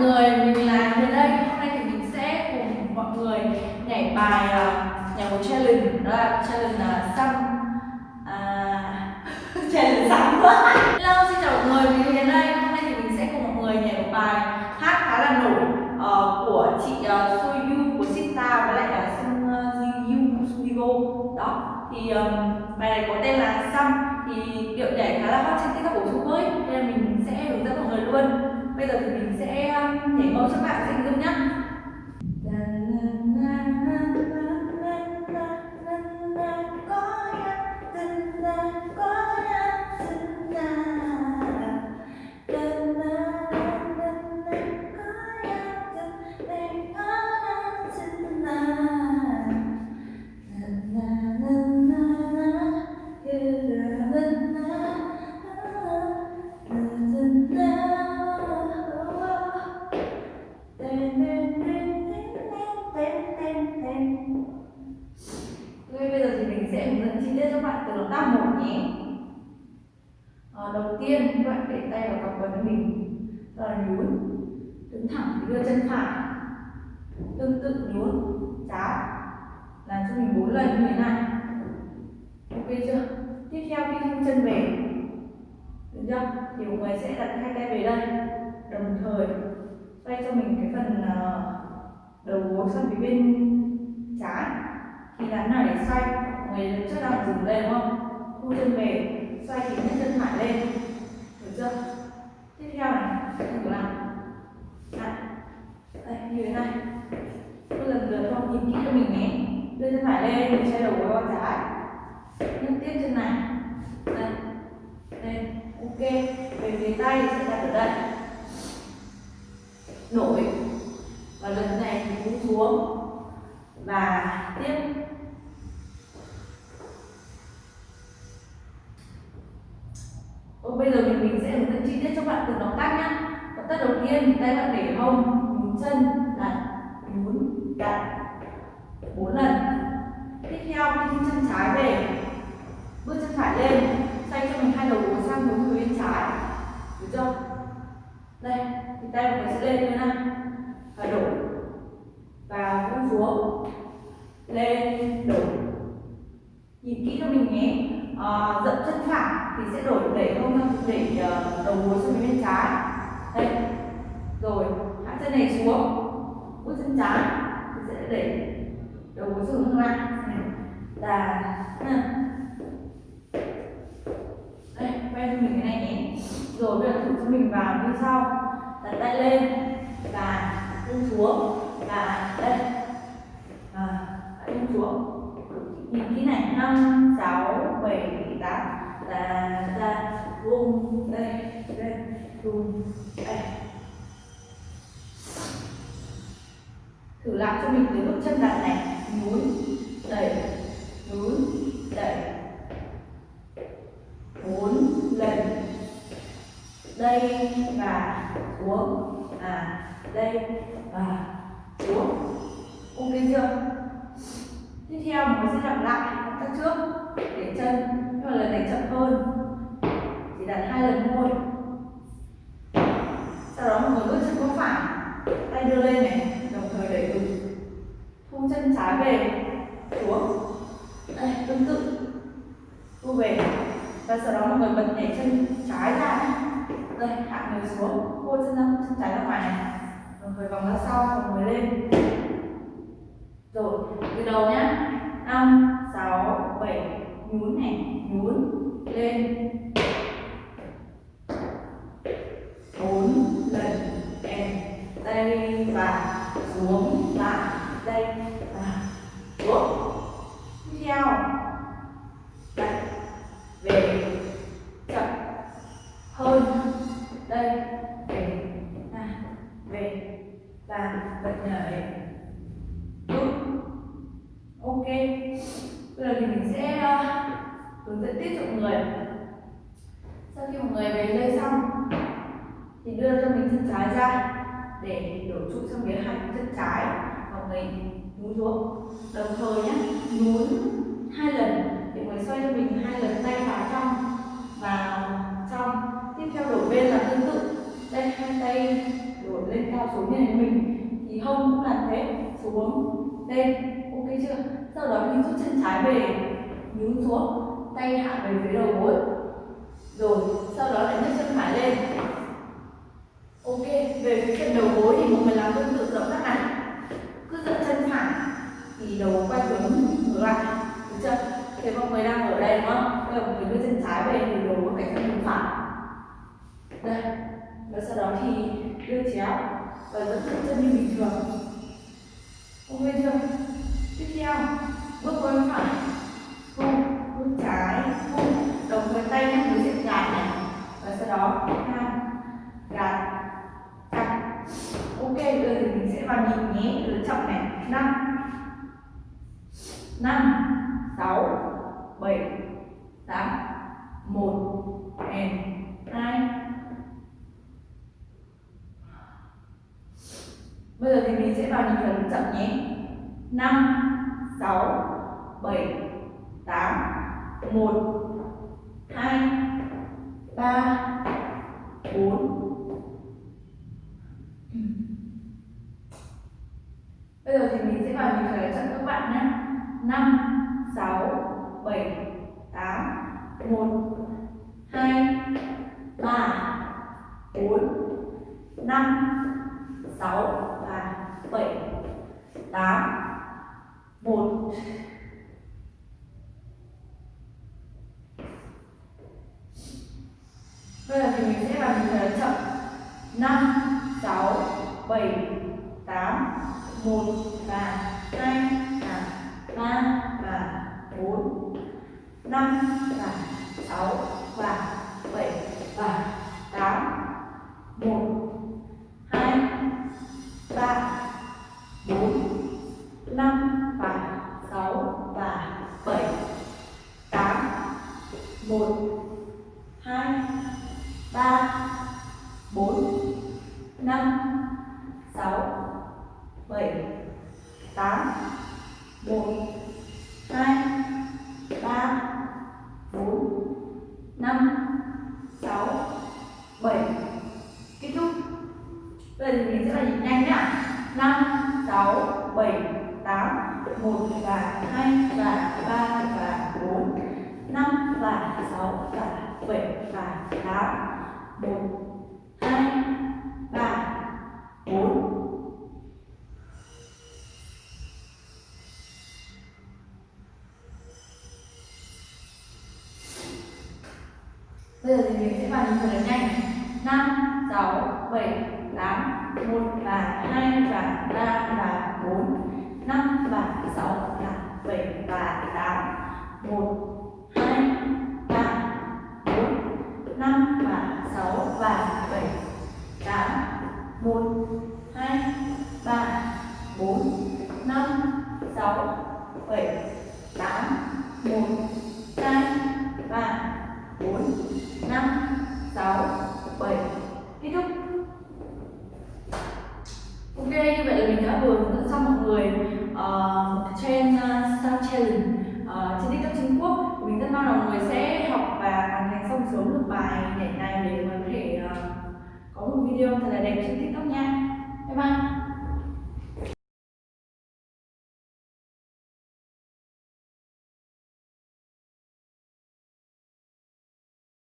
người, mình là đến đây. Hôm nay thì mình sẽ cùng mọi người nhảy bài uh, nhảy một challenge đó là challenge là xăm à, challenge xăm. Hello, xin chào mọi người, mình đến đây. Hôm nay thì mình sẽ cùng mọi người nhảy một bài hát khá là nổi uh, của chị ờ, uh, Soyu của Sita với lại là Sung ờ, uh, Sugigo. Đó, thì um, mình sẽ hướng dẫn chi tiết cho bạn từ động tác một nhé. À, đầu tiên các bạn để tay vào cặp quần của mình, rồi nhún, đứng thẳng đưa chân phải, tương tự nhún, cháo, làm cho mình bốn lần như thế này. Ok chưa? Tiếp theo khi thu chân về, được chưa? Thì mọi người sẽ đặt hai tay về đây, đồng thời xoay cho mình cái phần ờ, đầu gối sang phía bên trái thì làm nào để xoay về người trước đang dừng đây đúng không? Thu chân về xoay thì nhấc chân phải lên. Được chưa? Tiếp theo này thử làm. Này đây như thế này. Cứ lần lượt không nhìn kỹ cho mình nhé. Đưa chân phải lên mình xoay đầu gối qua trái. Nhấc tiếp chân này. Đây lên, ok. Về phía tay sẽ đặt ở đây. Nổi. Và lần này thì cũng xuống. Và tiếp. Còn bây giờ thì mình sẽ hướng dẫn chi tiết cho bạn từng động tác nhé động tác đầu tiên thì tay bạn để hông nhún chân đặt nhún đặt bốn lần. Tiếp theo khi chân trái về bước chân phải lên xoay cho mình hai đầu gối sang hướng phía bên trái. Được chưa? Đây thì tay của mình sẽ lên như thế này và đổ và buông xuống. Lên đổ. Nhìn kỹ cho mình nhé. À, dậm chân phải thì sẽ đổi đẩy không để ờ, đầu gối xuống bên trái. Đây rồi, hạ chân này xuống. Bước chân trái thì sẽ đẩy đầu gối xuống hướng lại là đây quay cho mình cái này nhé. Rồi, bây giờ thử cho mình vào như sau. Đặt tay lên và buông xuống. Và đây. Và buông xuống. Nhìn kỹ này. Năm, sáu, bảy, tám là ta vung đây đây vung đây. Thử làm cho mình cái bước chân đặt này núi đẩy nhún đẩy bốn lần đây và xuống à đây và xuống ok chưa tiếp theo mình sẽ lặp lại động tác trước để chân nhưng mà lần này chậm hơn chỉ đặt hai lần thôi sau đó mọi người bước chân có phải tay đưa lên này đồng thời đẩy ngực thu chân trái về xuống đây tương tự thu về và sau đó mọi người bật nhảy chân trái ra. Đây, hạ người xuống. Cô chân ra, chân trái ra ngoài này. Mọi người vòng ra sau mọi người lên. Rồi, từ đầu nhá. Năm, sáu, bảy. Nhún này, nhún. Lên bốn lần em đây và xuống lại đây và xuống tiếp theo đặt về chậm hơn đây về à, về và bệnh nhảy đúng. Ok. Bây giờ thì mình sẽ ờ, hướng dẫn tiếp cho mọi người. Sau khi mọi người về đây xong, thì đưa cho mình chân trái ra để đổ trụ sang phía hai chân trái và người nhún xuống. Đồng thời nhé nhún hai lần để mọi người xoay cho mình hai lần tay vào trong vào trong. Tiếp theo đổ bên là tương tự. Đây, hai tay rồi lên cao xuống như này mình, thì hông cũng làm thế xuống lên ok chưa? Sau đó mình rút chân trái về, nhún xuống, tay hạ về phía đầu gối. Rồi, sau đó lại nhấc chân phải lên. Ok, về phía chân đầu gối thì mọi người làm tương tự động tác này. Cứ giật chân phải, thì đầu quay hướng ngược lại. Được chưa? Thế mọi người đang ở đây, đúng không? Bây giờ mình đưa chân trái về, thì đầu có phải chân phải. Đây. Và sau đó thì đưa chéo và dẫn chân như bình thường. Ok chưa tiếp theo, bước qua bên phải. Không bước trái không đồng với tay nhé đối diện gạt này. Và sau đó, hai, gạt, chặt. Ok, bây giờ thì mình sẽ vào nhịp nhé, lựa chọn này. Năm năm, sáu, bảy, tám, một, and hai. Bây giờ thì mình sẽ vào nhịp thở chậm nhé. Năm, sáu, bảy, tám, một, hai, ba, bốn. Bây giờ thì mình sẽ vào nhịp thở chậm các bạn nhé. Năm, sáu, bảy, tám, một, hai, ba, bốn. Năm, sáu và bảy tám một bây giờ thì mình sẽ làm nhịp cái chậm năm sáu bảy tám một và hai và ba và bốn năm và sáu và bảy và 6 7 8 1 2 3 4 5 6 7 Kết thúc. Bây giờ mình sẽ là nhịp nhanh nhé 5 6 7 8 1 và 2 và 3 và 4 5 và 6 và 7 và 8 1 2 bây giờ thì mình sẽ vào những thở nhanh. Năm, sáu, bảy, tám, một và hai và ba và bốn. Năm và sáu và bảy và tám. Một, hai, ba, bốn. Năm và sáu và bảy, tám. Một, hai, ba, bốn. Năm, sáu, bảy, tám. Một